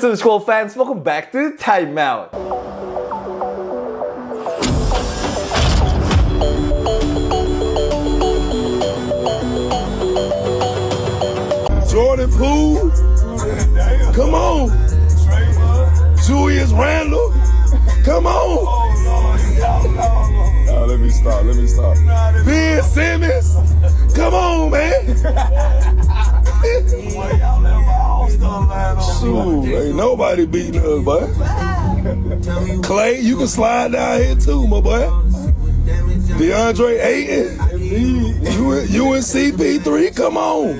So school fans, welcome back to Timeout. Jordan Poole. Come on. Julius Randle. Come on. Nah, let me stop. Let me stop. Ben Simmons. Come on, man. Shoot, ain't nobody beating us, boy. Clay, you can slide down here too, my boy. DeAndre Ayton, you, you and CP3, come on.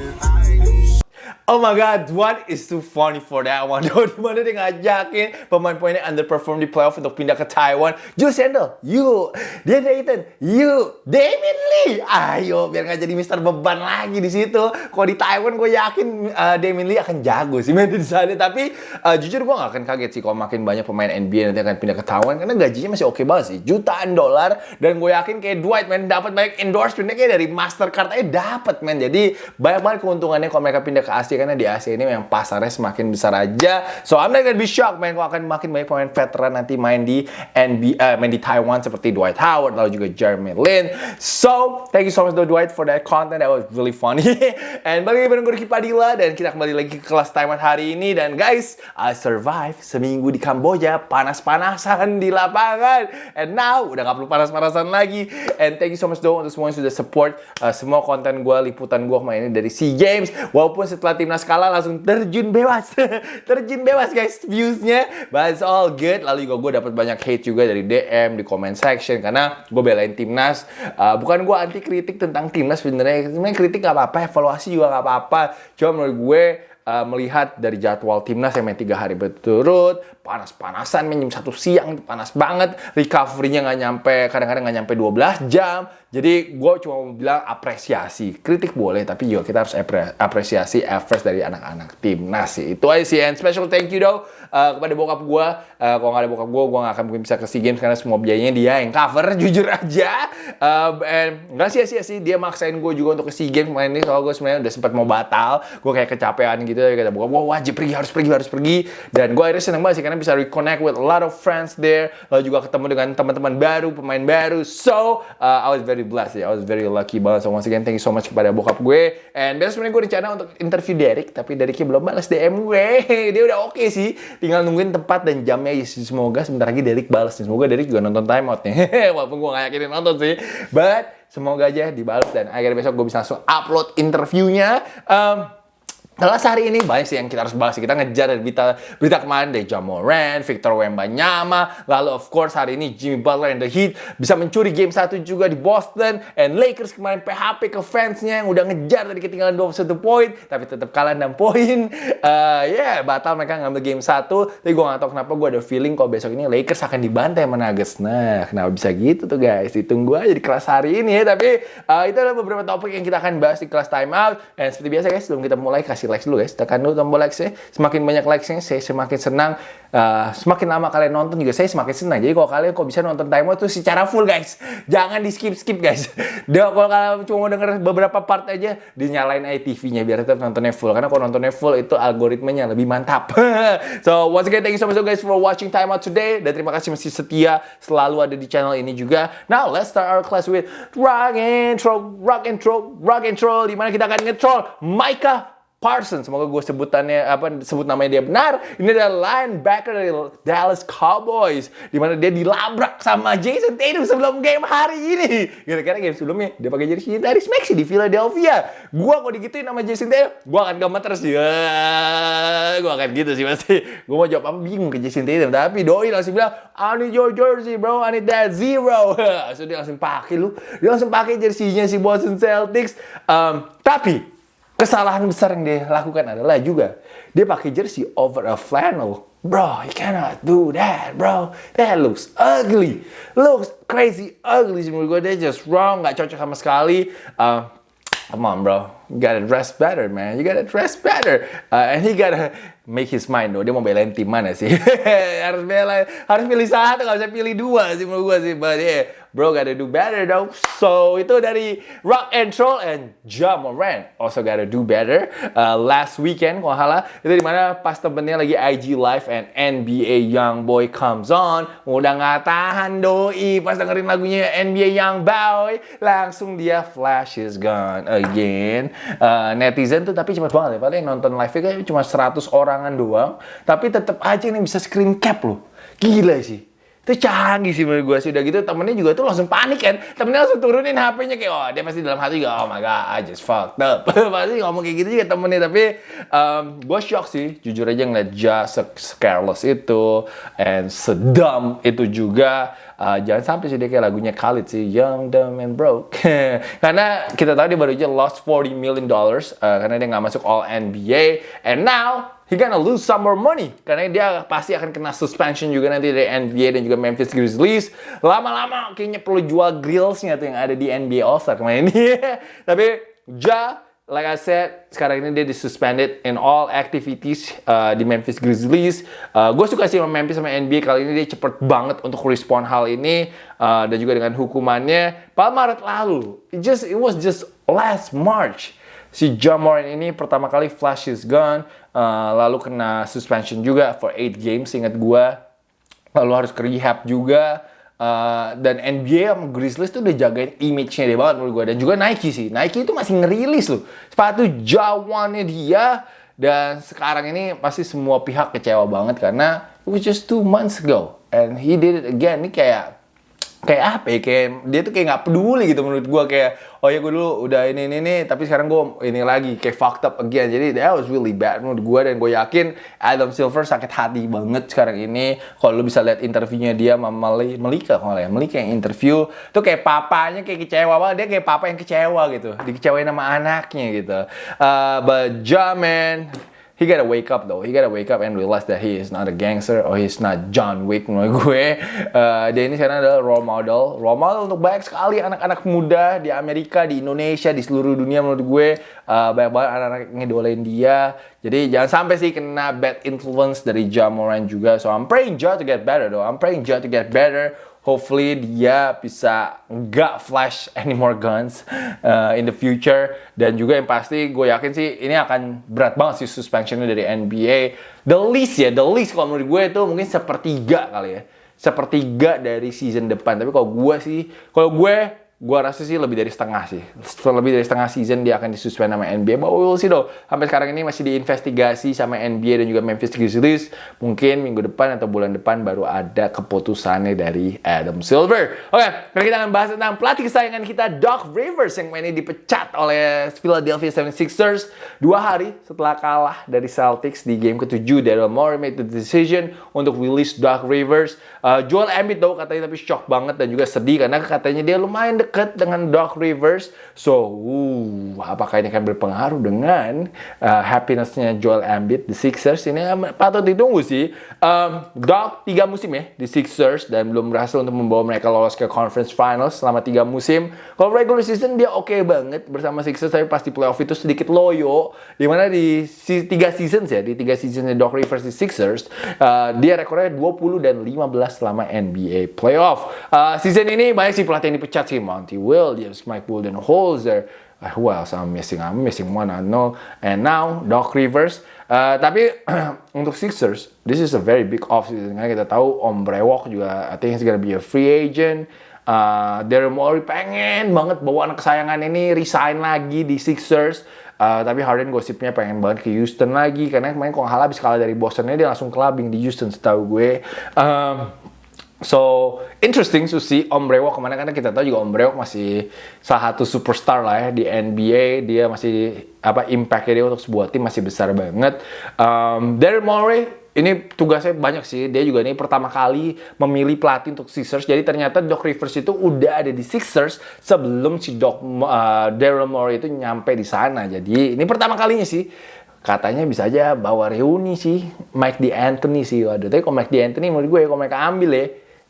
Oh my god, what is too funny for that one? Di mana dia ngajakin pemain-pemain yang underperform di playoff untuk pindah ke Taiwan. Julius Randle, you. DeAndre Ayton, you. Damien Lee, ayo biar nggak jadi Mister Beban lagi di situ. Kalau di Taiwan gue yakin uh, Damien Lee akan jago sih main di sana. Tapi uh, jujur gue nggak akan kaget sih kalau makin banyak pemain NBA nanti akan pindah ke Taiwan karena gajinya masih oke banget sih, jutaan dolar. Dan gue yakin kayak Dwight man dapat banyak endorsement kayak dari Mastercard aja dapat man. Jadi banyak banget keuntungannya kalau mereka pindah ke Asia karena di Asia ini memang pasarnya semakin besar aja. So I'm not gonna be shocked man kalau akan makin banyak pemain veteran nanti main di NBA, uh, main di Taiwan seperti Dwight Howard lalu juga Jeremy Lin. So thank you so much though Dwight for that content that was really funny. And bagi bareng gue Padilla dan kita kembali lagi ke kelas timeout hari ini dan guys I survive seminggu di Kamboja panas-panasan di lapangan and now udah gak perlu panas-panasan lagi and thank you so much though untuk semua yang sudah support uh, semua konten gue liputan gue kemarin ini dari SEA Games walaupun setelah timnas kalah langsung terjun bebas. Terjun bebas guys. Viewsnya but it's all good. Lalu juga gue dapat banyak hate juga dari DM di comment section karena gue belain timnas. Uh, bukan gue anti kritik tentang timnas sebenarnya. Sebenarnya kritik gak apa-apa evaluasi juga gak apa-apa. Cuma menurut gue uh, melihat dari jadwal timnas yang main tiga hari berturut panas-panasan main jam satu siang panas banget recovery-nya nggak nyampe kadang-kadang nggak nyampe 12 jam. Jadi gue cuma mau bilang apresiasi. Kritik boleh tapi juga kita harus apresiasi efforts dari anak-anak timnas sih. Itu aja sih and special thank you though uh, kepada bokap gue uh, kalau nggak ada bokap gue gue nggak akan mungkin bisa ke SEA Games karena semua biayanya dia yang cover jujur aja. And nggak sia-sia sih dia maksain gue juga untuk ke SEA Games kemarin ini soalnya gue sebenarnya udah sempat mau batal. Gue kayak kecapean gitu kata bokap gue wajib pergi harus pergi harus pergi. Dan gue akhirnya seneng banget sih karena bisa reconnect with a lot of friends there. Lalu juga ketemu dengan teman-teman baru pemain baru. So uh, I was very blessed ya. I was very lucky banget. So once again thank you so much kepada bokap gue. And besok sebenarnya gue rencana untuk interview Derek tapi Dereknya belum balas DM gue. Dia udah oke okay sih tinggal nungguin tempat dan jamnya. Ya semoga sebentar lagi Derek balas nih. Semoga Derek juga nonton timeout nih. Walaupun gue gak yakinin nonton sih. But semoga aja dibalas dan akhirnya besok gue bisa langsung upload interviewnya. Um, Kelas hari ini banyak sih yang kita harus bahas. Kita ngejar dari berita, berita kemarin dari Jamoran, Victor Wembanyama, lalu of course hari ini Jimmy Butler and the Heat bisa mencuri game satu juga di Boston, and Lakers kemarin PHP ke fansnya yang udah ngejar dari ketinggalan 21 poin, tapi tetap kalah 6 poin. Uh, ya yeah, batal mereka ngambil game satu, tapi gue gak tau kenapa gue ada feeling kalau besok ini Lakers akan dibantai sama Nuggets. Nah, kenapa bisa gitu tuh guys? Ditunggu aja di kelas hari ini ya. Tapi uh, itu adalah beberapa topik yang kita akan bahas di kelas timeout. Dan seperti biasa guys, sebelum kita mulai kasih likes dulu guys. Tekan dulu tombol likes-nya. Semakin banyak likes-nya, saya semakin senang. Uh, semakin lama kalian nonton juga saya semakin senang. Jadi kalau kalian kok bisa nonton timer tuh secara full guys. Jangan di skip-skip guys. Dia kalau kalian cuma denger beberapa part aja, dinyalain aja TV-nya biar tetap nontonnya full. Karena kalau nontonnya full itu algoritmanya lebih mantap. so once again thank you so much guys for watching time out today. Dan terima kasih masih setia selalu ada di channel ini juga. Now let's start our class with rock intro, rock intro, rock intro. Di mana kita akan nge-troll Micah Parsons, semoga gue sebutannya apa sebut namanya dia benar. Ini adalah linebacker dari Dallas Cowboys, di mana dia dilabrak sama Jason Tatum sebelum game hari ini. Kira-kira game sebelumnya dia pakai jersey dari Maxi di Philadelphia. Gue kalau digituin sama Jason Tatum, gue akan gemeter sih. Gue akan gitu sih pasti. Gue mau jawab apa bingung ke Jason Tatum, tapi doi langsung bilang, I need your jersey bro, I need that zero. so dia langsung pakai lu, dia langsung pakai jersinya si Boston Celtics. Um, tapi Kesalahan besar yang dia lakukan adalah juga dia pakai jersey over a flannel. Bro, you cannot do that, bro. That looks ugly. Looks crazy ugly sih menurut gue. Dia just wrong, nggak cocok sama sekali. Uh, come on, bro. You gotta dress better, man. You gotta dress better. Uh, and he gotta make his mind, though. Dia mau belain tim mana sih? harus bela, harus pilih satu, nggak bisa pilih dua sih menurut gue sih. But yeah, bro gotta do better dong. So itu dari Rock and Roll and Ja Morant also gotta do better. Uh, last weekend kalau salah itu di mana pas temennya lagi IG live and NBA Young Boy comes on, udah nggak tahan doi pas dengerin lagunya NBA Young Boy, langsung dia flash is gone again. Uh, netizen tuh tapi cepet banget ya, paling nonton live kayak cuma 100 orangan doang, tapi tetap aja nih bisa screen cap loh. Gila sih itu canggih sih menurut gue sih. Udah gitu temennya juga tuh langsung panik kan. Temennya langsung turunin HP-nya kayak oh dia pasti dalam hati juga oh my god I just fucked up. Pasti ngomong kayak gitu juga temennya. Tapi um, gue shock sih. Jujur aja ngeliat Ja careless itu and sedam itu juga. Uh, jangan sampai sih dia kayak lagunya Khalid sih Young, Dumb, and Broke. Karena kita tahu dia baru aja lost 40 million dollars uh, karena dia nggak masuk All NBA and now he gonna lose some more money karena dia pasti akan kena suspension juga nanti dari NBA dan juga Memphis Grizzlies. Lama-lama kayaknya perlu jual grillsnya tuh yang ada di NBA All Star kemarin ini. Tapi Ja, like I said, sekarang ini dia disuspended in all activities uh, di Memphis Grizzlies. Uh, gue suka sih sama Memphis sama NBA kali ini dia cepet banget untuk respon hal ini uh, dan juga dengan hukumannya. Pada Maret lalu, it just it was just last March si Jamoran ini pertama kali flash his gun, uh, lalu kena suspension juga for 8 games, ingat gua. Lalu harus ke rehab juga. Uh, dan NBA sama Grizzlies tuh udah jagain image-nya dia banget menurut gue. Dan juga Nike sih. Nike itu masih ngerilis loh. Sepatu Jawannya dia. Dan sekarang ini pasti semua pihak kecewa banget karena it was just two months ago. And he did it again. Ini kayak kayak apa ya kayak dia tuh kayak nggak peduli gitu menurut gue kayak oh ya gue dulu udah ini ini ini tapi sekarang gue ini lagi kayak fucked up again. Jadi that was really bad menurut gue dan gue yakin Adam Silver sakit hati banget sekarang ini. Kalau lu bisa lihat interviewnya dia sama Melika kalau ya? Melika yang interview tuh kayak papanya kayak kecewa banget. Dia kayak papa yang kecewa gitu dikecewain sama anaknya gitu. Uh, but Jamin he gotta wake up though. He gotta wake up and realize that he is not a gangster or he's not John Wick menurut gue. Uh, dia ini sekarang adalah role model, role model untuk banyak sekali anak-anak muda di Amerika, di Indonesia, di seluruh dunia menurut gue. Uh, banyak banget anak-anak ngedolain dia. Jadi jangan sampai sih kena bad influence dari Ja Moran juga. So I'm praying Ja to get better though. I'm praying Ja to get better hopefully dia bisa nggak flash any more guns uh, in the future. Dan juga yang pasti gue yakin sih ini akan berat banget sih suspensionnya dari NBA the least ya the least kalau menurut gue itu mungkin sepertiga kali ya. Sepertiga dari season depan. Tapi kalau gue sih kalau gue gua rasa sih lebih dari setengah sih. Lebih dari setengah season dia akan disuspend sama NBA. But we'll see though. Sampai sekarang ini masih diinvestigasi sama NBA dan juga Memphis Grizzlies. Mungkin minggu depan atau bulan depan baru ada keputusannya dari Adam Silver. Oke, okay, kita akan bahas tentang pelatih kesayangan kita Doc Rivers yang ini dipecat oleh Philadelphia 76ers dua hari setelah kalah dari Celtics di game ketujuh. Daryl Morey made the decision untuk release Doc Rivers. Uh, Joel Embiid though katanya tapi shock banget dan juga sedih karena katanya dia lumayan dekat dengan Doc Rivers. So, uh, apakah ini akan berpengaruh dengan uh, happinessnya Joel Embiid di Sixers? Ini um, patut ditunggu sih. Um, Doc tiga musim ya di Sixers dan belum berhasil untuk membawa mereka lolos ke Conference Finals selama tiga musim. Kalau regular season dia oke okay banget bersama Sixers, tapi pasti playoff itu sedikit loyo. Di mana di si, tiga seasons ya, di tiga seasonnya Doc Rivers di Sixers, uh, dia rekornya 20 dan 15 selama NBA playoff. Uh, season ini banyak sih pelatih yang dipecat sih, Monty Williams, Mike Budenholzer, uh, who else I'm missing? I'm missing one, I know. And now Doc Rivers. Uh, tapi untuk Sixers, this is a very big offseason. Karena kita tahu Om Brewok juga, I think he's gonna be a free agent. Uh, Daryl Morey pengen banget bawa anak kesayangan ini resign lagi di Sixers. Uh, tapi Harden gosipnya pengen banget ke Houston lagi karena kemarin kalau habis kalah dari Bostonnya dia langsung clubbing di Houston setahu gue. Um, So interesting to see Om Brewok ke mana karena kita tahu juga Om Brewok masih salah satu superstar lah ya di NBA dia masih apa impactnya dia untuk sebuah tim masih besar banget. Um, Daryl Morey ini tugasnya banyak sih. Dia juga ini pertama kali memilih pelatih untuk Sixers. Jadi ternyata Doc Rivers itu udah ada di Sixers sebelum si Doc uh, Daryl Morey itu nyampe di sana. Jadi ini pertama kalinya sih. Katanya bisa aja bawa reuni sih. Mike D'Antoni sih. Waduh tapi kalau Mike D'Antoni menurut gue kalau mereka ambil ya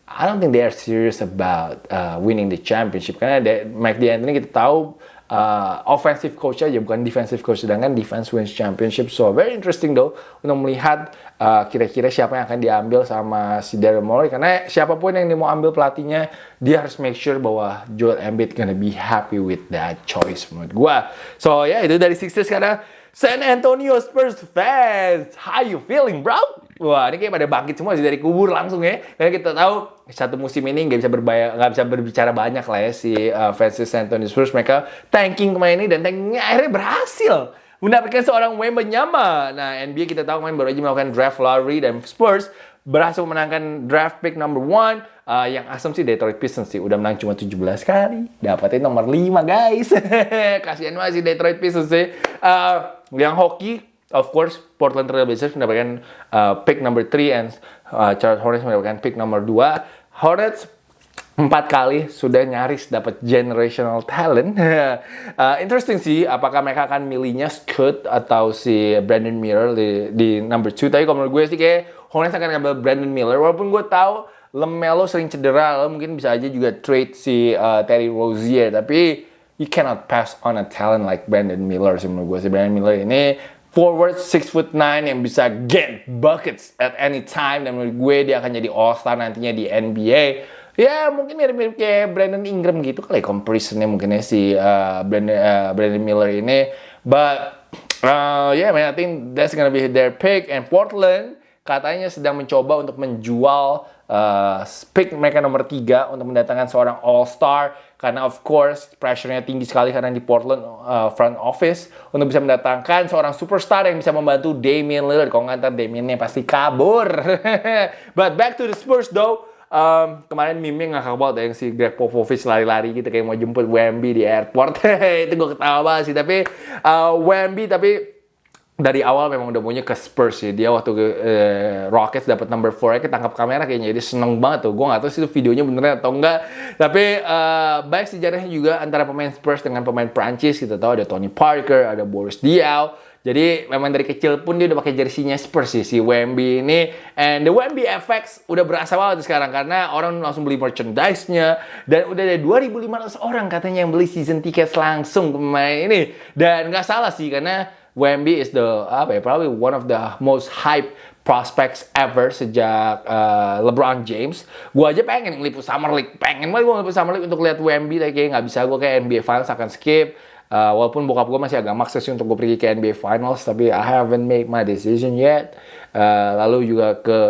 I don't think they are serious about uh, winning the championship. Karena de, Mike D'Antoni kita tahu uh, offensive coach aja bukan defensive coach sedangkan defense wins championship. So very interesting though untuk melihat uh, kira-kira siapa yang akan diambil sama si Daryl Morey. Karena siapa pun yang mau ambil pelatihnya dia harus make sure bahwa Joel Embiid gonna be happy with that choice menurut gua. So ya yeah, itu dari Sixers karena San Antonio Spurs fans. How you feeling bro Wah, ini kayak pada bangkit semua sih dari kubur langsung ya. Karena kita tahu satu musim ini nggak bisa berbaya, nggak bisa berbicara banyak lah ya si uh, San Antonio Spurs. Mereka tanking kemarin ini dan tankingnya akhirnya berhasil mendapatkan seorang Wembanyama. Nah, NBA kita tahu kemarin baru aja melakukan draft lottery dan Spurs berhasil memenangkan draft pick number one uh, yang asumsi Detroit Pistons sih. Udah menang cuma 17 kali. Dapatin nomor 5 guys. Kasihan banget sih Detroit Pistons sih. Uh, yang hoki Of course, Portland Trail Blazers mendapatkan uh, pick number 3 and uh, Charlotte Hornets mendapatkan pick number 2. Hornets empat kali sudah nyaris dapat generational talent. uh, interesting sih, apakah mereka akan milihnya Scott atau si Brandon Miller di, di number 2. Tapi kalau menurut gue sih kayak Hornets akan ngambil Brandon Miller. Walaupun gue tahu Lemelo sering cedera, lo mungkin bisa aja juga trade si uh, Terry Rozier. Tapi you cannot pass on a talent like Brandon Miller sih menurut gue. Si Brandon Miller ini forward 6 foot 9 yang bisa get buckets at any time. Dan menurut gue dia akan jadi all star nantinya di NBA ya mungkin mirip-mirip kayak Brandon Ingram gitu kali comparisonnya mungkin ya si uh, Brandon, uh, Brandon Miller ini. But uh, yeah man I think that's gonna be their pick. And Portland katanya sedang mencoba untuk menjual uh, pick mereka nomor 3 untuk mendatangkan seorang all star karena of course pressure-nya tinggi sekali karena di Portland uh, front office untuk bisa mendatangkan seorang superstar yang bisa membantu Damian Lillard. Kalau ngantar Damian-nya pasti kabur. But back to the Spurs though. Um, kemarin meme ngakak banget ya, yang si Greg Popovich lari-lari gitu kayak mau jemput Wemby di airport. itu gue ketawa banget sih. Tapi uh, Wemby tapi dari awal memang udah punya ke Spurs sih. Dia waktu ke eh, Rockets dapat number 4 ya ketangkap kamera kayaknya jadi seneng banget tuh. Gue gak tahu sih itu videonya beneran atau enggak. Tapi eh, baik sejarahnya juga antara pemain Spurs dengan pemain Prancis. Kita tahu ada Tony Parker, ada Boris Diaw. Jadi memang dari kecil pun dia udah pakai jersinya Spurs sih si Wemby ini. And the Wemby FX udah berasa banget sekarang karena orang langsung beli merchandise-nya dan udah ada 2.500 orang katanya yang beli season ticket langsung pemain ini. Dan nggak salah sih karena Wemby is the apa ya probably one of the most hype prospects ever sejak uh, LeBron James. Gue aja pengen ngeliput Summer League, pengen banget gue ngeliput Summer League untuk lihat Wemby, tapi kayak nggak bisa gue kayak NBA Finals akan skip. Uh, walaupun bokap gue masih agak maksa sih untuk gue pergi ke NBA Finals, tapi I haven't made my decision yet. Uh, lalu juga ke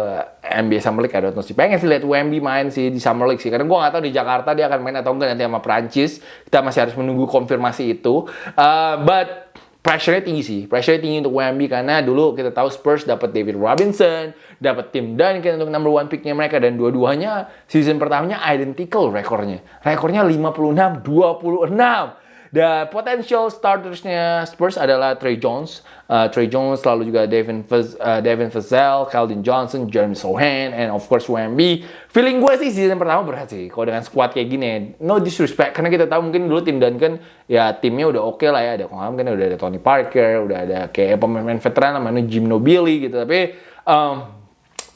NBA Summer League ada sih pengen sih lihat Wemby main sih di Summer League sih karena gue nggak tahu di Jakarta dia akan main atau enggak nanti sama Prancis kita masih harus menunggu konfirmasi itu uh, but pressure-nya tinggi sih. Pressure-nya tinggi untuk Wemby karena dulu kita tahu Spurs dapat David Robinson, dapat Tim Duncan untuk number one pick-nya mereka dan dua-duanya season pertamanya identical rekornya. Rekornya 56-26. Dan potential startersnya Spurs adalah Trey Jones, uh, Trey Jones, lalu juga Devin Faz, uh, Devin Vassell, Keldon Johnson, Jeremy Sohan, and of course Wemby. Feeling gue sih season pertama berat sih, kalau dengan squad kayak gini. No disrespect, karena kita tahu mungkin dulu tim Duncan ya timnya udah oke okay lah ya, ada Kongham kan udah ada Tony Parker, udah ada kayak pemain-pemain veteran namanya Jim Nobili gitu, tapi um,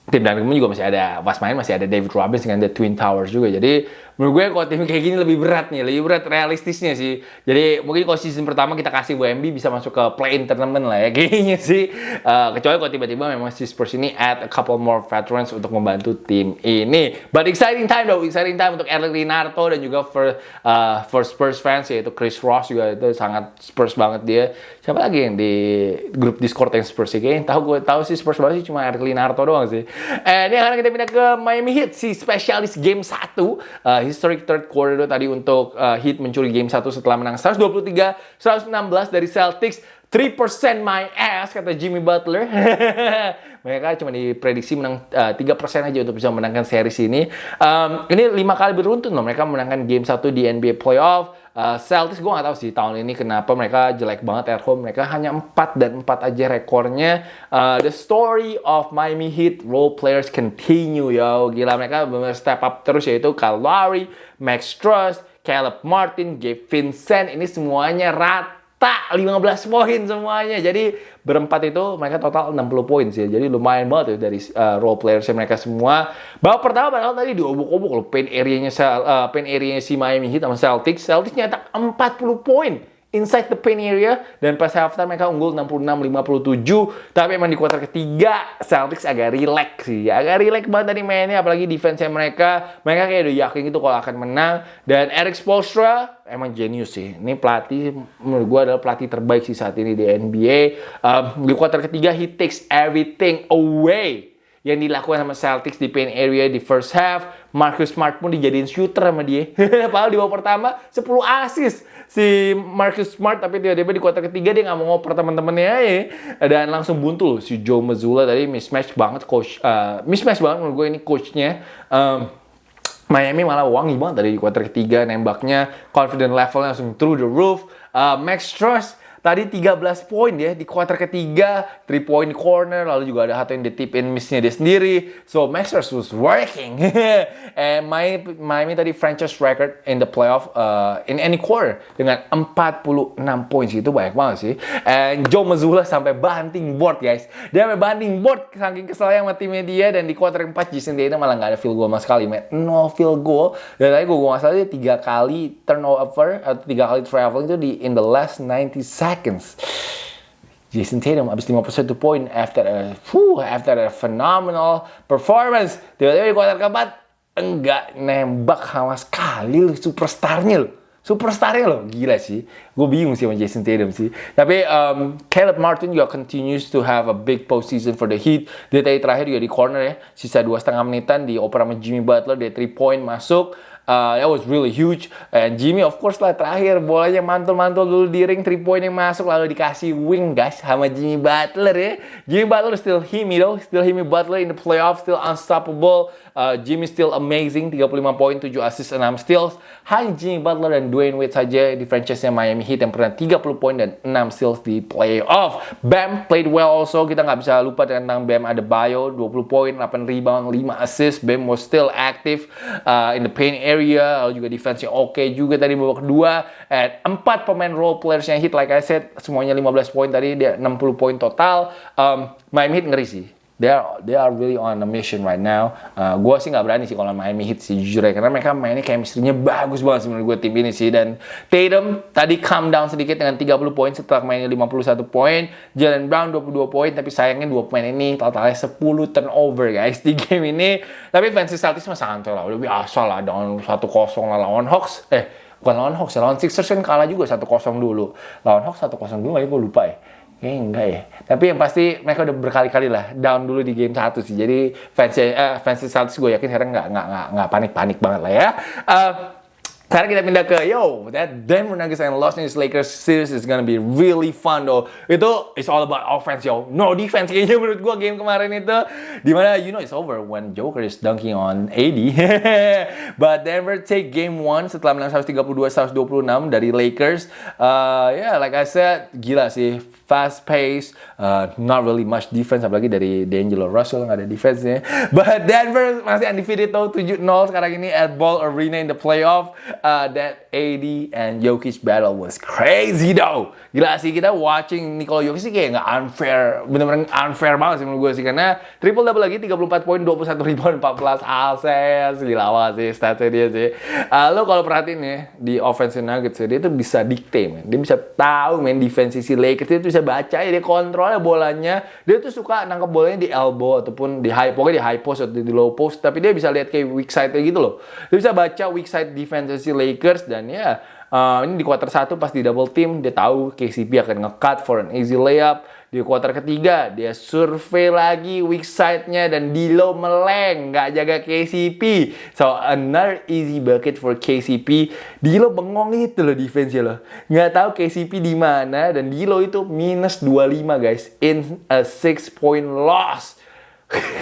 tim Duncan juga masih ada pas main masih ada David Robinson dengan The Twin Towers juga jadi menurut gue kalau tim kayak gini lebih berat nih, lebih berat realistisnya sih. Jadi mungkin kalau season pertama kita kasih WMB bisa masuk ke play-in tournament lah ya kayaknya sih. Uh, kecuali kalau tiba-tiba memang si Spurs ini add a couple more veterans untuk membantu tim ini. But exciting time though, exciting time untuk Eric Linarto dan juga for uh, for Spurs fans yaitu Chris Ross juga itu sangat Spurs banget dia. Siapa lagi yang di grup Discord yang Spurs sih? Kayaknya tahu gue tahu sih Spurs banget sih cuma Eric Linarto doang sih. And ini akan kita pindah ke Miami Heat si spesialis game 1. Uh, historic third quarter tadi untuk uh, Heat mencuri game 1 setelah menang 123-116 dari Celtics. 3% my ass kata Jimmy Butler. Mereka cuma diprediksi menang uh, 3% aja untuk bisa menangkan series ini. Um, ini lima kali beruntun loh mereka menangkan game 1 di NBA playoff. Uh, Celtics gue gak tahu sih tahun ini kenapa mereka jelek banget at home. Mereka hanya 4 dan 4 aja rekornya. Uh, the story of Miami Heat role players continue yo. Gila mereka benar step up terus yaitu Kyle Lowry, Max Truss, Caleb Martin, Gabe Vincent. Ini semuanya rat tak 15 poin semuanya. Jadi berempat itu mereka total 60 poin sih. Jadi lumayan banget ya dari uh, role players mereka semua. Babak pertama padahal tadi diobok-obok loh paint area-nya uh, paint area si Miami Heat sama Celtics. Celtics nyetak 40 poin inside the paint area. Dan pas halftime mereka unggul 66-57 tapi emang di kuarter ketiga Celtics agak relax sih. Agak relax banget tadi mainnya apalagi defense mereka. Mereka kayak udah yakin itu kalau akan menang. Dan Eric Spoelstra emang genius sih. Ini pelatih menurut gue adalah pelatih terbaik sih saat ini di NBA um, di kuarter ketiga he takes everything away yang dilakukan sama Celtics di paint area di first half. Marcus Smart pun dijadiin shooter sama dia. Padahal di babak pertama 10 assist si Marcus Smart tapi tiba-tiba di kuarter ketiga dia nggak mau ngoper teman-temannya ya dan langsung buntu loh si Joe Mazzulla tadi mismatch banget coach uh, mismatch banget menurut gue ini coachnya. Um, Miami malah wangi banget tadi di kuarter ketiga nembaknya confident levelnya langsung through the roof. Uh, Max Strauss Tadi 13 poin ya di kuarter ketiga, 3 point corner, lalu juga ada satu yang ditipin missnya dia sendiri. So Masters was working. And Miami, Miami tadi franchise record in the playoff uh, in any quarter dengan 46 poin sih itu banyak banget sih. And Joe Mazzulla sampai banting board guys. Dia sampai banting board saking kesel yang sama timnya dia dan di kuarter 4 Jason Tatum malah nggak ada field goal sama sekali, man. No field goal. Dan tadi gue nggak salah dia tiga kali turnover atau tiga kali traveling itu di in the last 90 seconds. Jason Tatum habis 51 poin after a, whew, after a phenomenal performance. Tiba-tiba di kuarter keempat enggak nembak sama sekali loh superstarnya loh. Superstarnya loh, gila sih. Gue bingung sih sama Jason Tatum sih. Tapi um, Caleb Martin juga continues to have a big postseason for the Heat. Dia tadi terakhir juga di corner ya, sisa dua setengah menitan di oper sama Jimmy Butler, dia 3 point masuk. Uh, that was really huge. And Jimmy of course lah terakhir bolanya mantul-mantul dulu di ring 3 point yang masuk lalu dikasih wing guys sama Jimmy Butler ya. Jimmy Butler still him you know, still him Butler in the playoffs still unstoppable. Uh, Jimmy still amazing 35 poin 7 assist 6 steals. Hanya Jimmy Butler dan Dwayne Wade saja di franchise Miami Heat yang pernah 30 poin dan 6 steals di playoff. Bam played well also. Kita nggak bisa lupa tentang Bam ada bio 20 poin, 8 rebound, 5 assist. Bam was still active uh, in the paint area. Lalu juga defense yang oke okay juga tadi babak kedua. And 4 pemain role players yang hit like I said semuanya 15 poin tadi dia 60 poin total. Um, Miami Heat ngeri sih they are they are really on a mission right now. Uh, gue sih nggak berani sih kalau Miami Heat sih jujur ya karena mereka mainnya chemistry-nya bagus banget menurut gue tim ini sih dan Tatum tadi calm down sedikit dengan 30 poin setelah mainnya 51 poin, Jalen Brown 22 poin tapi sayangnya dua pemain ini totalnya 10 turnover guys di game ini. Tapi fans Celtics mah santai lah, udah biasa lah dengan 1-0 lah lawan Hawks. Eh, bukan lawan Hawks ya, lawan Sixers kan kalah juga 1-0 dulu. Lawan Hawks 1-0 dulu, aja gue lupa ya Enggak ya. Tapi yang pasti mereka udah berkali-kali lah down dulu di game satu sih. Jadi fans eh, fans Celtics gue yakin sekarang nggak nggak nggak panik-panik banget lah ya. Uh, sekarang kita pindah ke yo, that Denver Nuggets and Los Angeles Lakers series is gonna be really fun though. Itu it's all about offense yo, no defense kayaknya menurut gua game kemarin itu. Di mana you know it's over when Joker is dunking on AD. But Denver take game one setelah menang 132-126 dari Lakers. Uh, yeah, like I said, gila sih fast pace, uh, not really much defense apalagi dari D'Angelo Russell nggak ada defense-nya. But Denver masih undefeated tuh 7-0 sekarang ini at Ball Arena in the playoff uh, that AD and Jokic battle was crazy though. Gila sih kita watching Nikola Jokic sih kayak nggak unfair, bener-bener unfair banget sih menurut gue sih karena triple double lagi 34 poin, 21 rebound, 14 asis, gila banget sih statsnya dia sih. Uh, lo kalau perhatiin ya di offensive Nuggets ya, dia tuh bisa dikte man. Dia bisa tahu main defense si Lakers dia tuh bisa baca ya dia kontrolnya bolanya. Dia tuh suka nangkep bolanya di elbow ataupun di high pokoknya di high post atau di low post tapi dia bisa lihat kayak weak side gitu loh. Dia bisa baca weak side defense si Lakers dan ya uh, ini di quarter satu pas di double team dia tahu KCP akan nge-cut for an easy layup. Di quarter ketiga dia survei lagi weak side-nya dan Dilo meleng nggak jaga KCP. So another easy bucket for KCP. Dilo bengong itu loh defense loh. Nggak tahu KCP di mana dan Dilo itu minus 25 guys in a 6 point loss.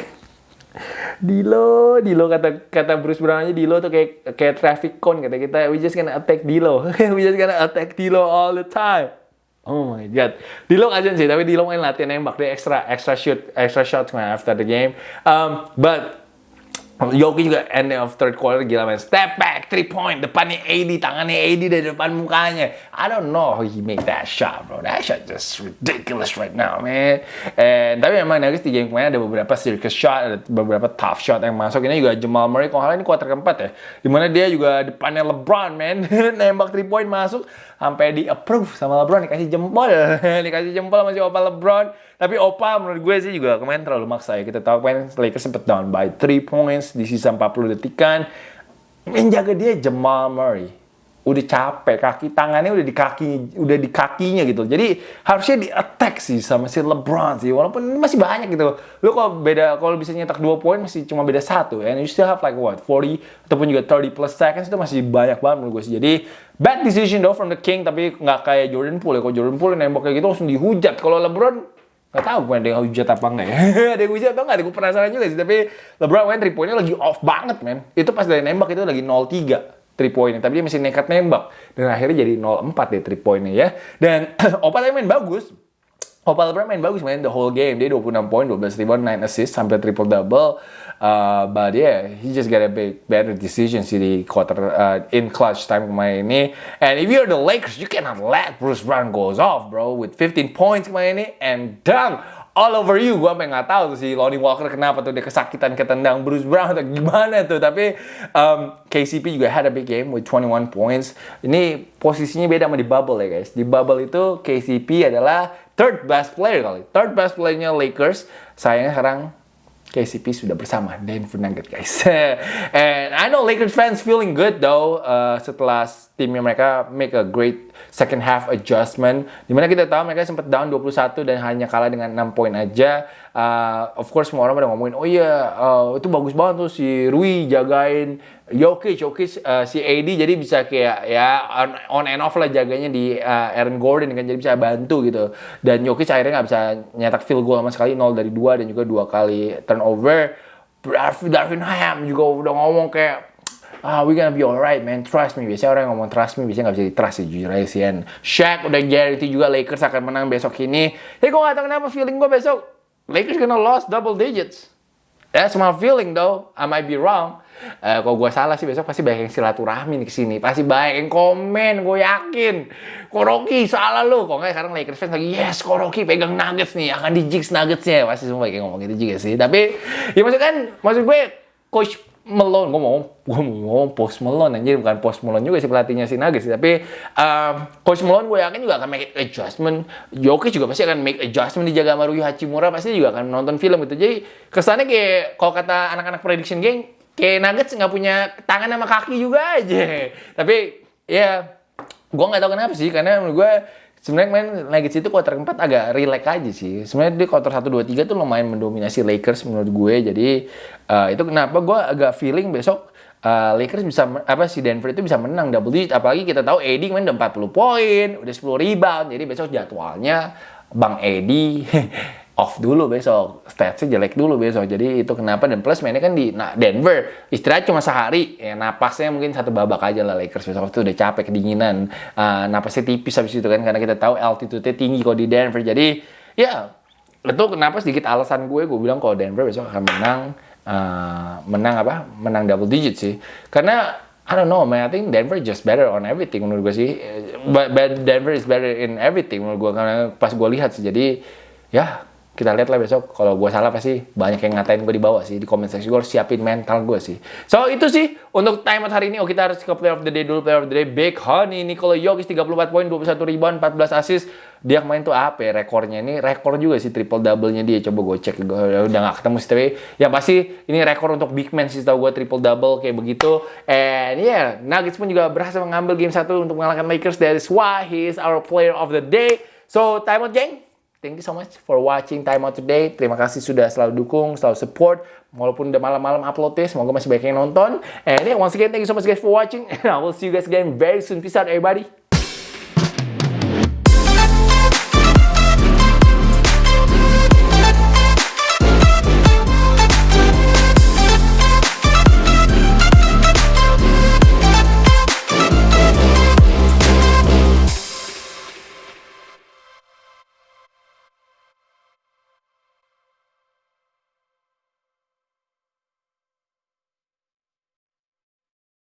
Dilo, Dilo kata kata Bruce Brown aja Dilo tuh kayak kayak traffic cone kata kita. We just gonna attack Dilo. we just gonna attack Dilo all the time. Oh my god. Dilo aja sih, tapi Dilo main latihan nembak dia extra extra shoot, extra shot after the game. Um, but Yoki juga end of third quarter gila man. Step back, three point, depannya AD, tangannya AD dari depan mukanya. I don't know how he make that shot, bro. That shot just ridiculous right now, man. And tapi memang Nuggets di game kemarin ada beberapa circus shot, ada beberapa tough shot yang masuk. Ini juga Jamal Murray, kalau ini quarter keempat ya. Di mana dia juga depannya LeBron, man. Nembak three point masuk, sampai di approve sama LeBron, dikasih jempol. dikasih jempol sama si Opa LeBron. Tapi Opa menurut gue sih juga kemarin terlalu maksa ya. Kita tahu kemarin Lakers sempat down by 3 points di sisa 40 detikan. Menjaga dia Jamal Murray. Udah capek, kaki tangannya udah di kaki, udah di kakinya gitu. Jadi harusnya di attack sih sama si LeBron sih. Walaupun masih banyak gitu. Lu kalau beda, kalau bisa nyetak 2 poin masih cuma beda satu. And you still have like what, 40 ataupun juga 30 plus seconds itu masih banyak banget menurut gue sih. Jadi bad decision though from the King tapi nggak kayak Jordan Poole ya. Kalau Jordan Poole nembak kayak gitu langsung dihujat. Kalau LeBron Gak tau gue ada yang hujat apa enggak ya. ada yang hujat atau enggak, gue penasaran juga sih. Tapi LeBron main 3 poinnya lagi off banget, men. Itu pas dari nembak itu lagi 0-3 3 poinnya. Tapi dia masih nekat nembak. Dan akhirnya jadi 0-4 deh 3 poinnya ya. Dan Opa tadi main bagus. Opa LeBron main bagus main the whole game. Dia 26 poin, 12 rebound, 9 assist, sampai triple double. Uh, but yeah, he just got a big better decision sih di quarter uh, in clutch time kemarin ini. And if you're the Lakers, you cannot let Bruce Brown goes off, bro, with 15 points kemarin ini and dunk all over you. Gue sampai nggak tahu tuh si Lonnie Walker kenapa tuh dia kesakitan ketendang Bruce Brown atau gimana tuh. Tapi um, KCP juga had a big game with 21 points. Ini posisinya beda sama di bubble ya guys. Di bubble itu KCP adalah third best player kali. Third best playernya Lakers. Sayangnya sekarang KCP sudah bersama Denver Nuggets guys. And I know Lakers fans feeling good though uh, setelah timnya mereka make a great second half adjustment. Di mana kita tahu mereka sempat down 21 dan hanya kalah dengan 6 poin aja. Uh, of course semua orang pada ngomongin, oh iya uh, itu bagus banget tuh si Rui jagain Jokic, Jokic uh, si AD jadi bisa kayak ya on, on and off lah jaganya di uh, Aaron Gordon kan jadi bisa bantu gitu. Dan Jokic akhirnya nggak bisa nyetak field goal sama sekali 0 dari 2 dan juga dua kali turnover. Darvin Ham juga udah ngomong kayak ah we gonna be alright man trust me biasanya orang yang ngomong trust me biasanya nggak bisa di trust sih jujur aja sih Shaq udah guarantee juga Lakers akan menang besok ini tapi gue gak tau kenapa feeling gue besok Lakers gonna lost double digits that's my feeling though I might be wrong Uh, kalau gue salah sih besok pasti banyak yang silaturahmi nih ke sini. Pasti banyak yang komen, gue yakin. Koroki salah lo. Kok nggak sekarang Lakers fans lagi, yes Koroki pegang Nuggets nih, akan di jigs Nuggetsnya. Pasti semua kayak ngomong gitu juga sih. Tapi ya maksud kan, maksud gue Coach Malone, gue mau gue ngomong Post Malone anjir bukan Post Malone juga sih pelatihnya si Nuggets tapi um, Coach Malone gue yakin juga akan make adjustment. Jokic juga pasti akan make adjustment dijaga sama Rui Hachimura pasti juga akan nonton film gitu jadi kesannya kayak kalau kata anak-anak prediction game kayak Nuggets nggak punya tangan sama kaki juga aja. Tapi ya gue nggak tahu kenapa sih karena menurut gue sebenarnya main Nuggets itu quarter keempat agak relax aja sih. Sebenarnya di quarter 1 2 3 tuh lumayan mendominasi Lakers menurut gue. Jadi uh, itu kenapa gue agak feeling besok uh, Lakers bisa apa si Denver itu bisa menang double digit apalagi kita tahu AD main udah 40 poin, udah 10 rebound. Jadi besok jadwalnya Bang AD off dulu besok, statsnya jelek dulu besok. Jadi itu kenapa dan plus mainnya kan di nah, Denver istirahat cuma sehari, ya napasnya mungkin satu babak aja lah Lakers besok. Itu udah capek kedinginan, uh, napasnya tipis habis itu kan karena kita tahu altitude-nya tinggi kalau di Denver. Jadi ya itu kenapa sedikit alasan gue gue bilang kalau Denver besok akan menang uh, menang apa? Menang double digit sih. Karena I don't know man. I think Denver just better on everything menurut gue sih. But, but Denver is better in everything menurut gue. Karena pas gue lihat sih jadi ya kita lihat lah besok. Kalau gue salah pasti banyak yang ngatain gue di bawah sih. Di comment section gue harus siapin mental gue sih. So itu sih untuk time out hari ini. Oh kita harus ke player of the day dulu player of the day. Big Honey Nikola Jokic 34 poin 21 rebound 14 assist. Dia kemarin tuh apa ya rekornya? Ini rekor juga sih triple double nya dia. Coba gue cek gue udah gak ketemu sih tapi yang pasti ini rekor untuk big man sih tau gue triple double kayak begitu. And yeah Nuggets pun juga berhasil mengambil game satu untuk mengalahkan Lakers. That is why he is our player of the day. So time out geng Thank you so much for watching Time Out Today. Terima kasih sudah selalu dukung, selalu support. Walaupun udah malam-malam upload ya, semoga masih banyak yang nonton. And yeah, once again, thank you so much guys for watching. And I will see you guys again very soon. Peace out everybody.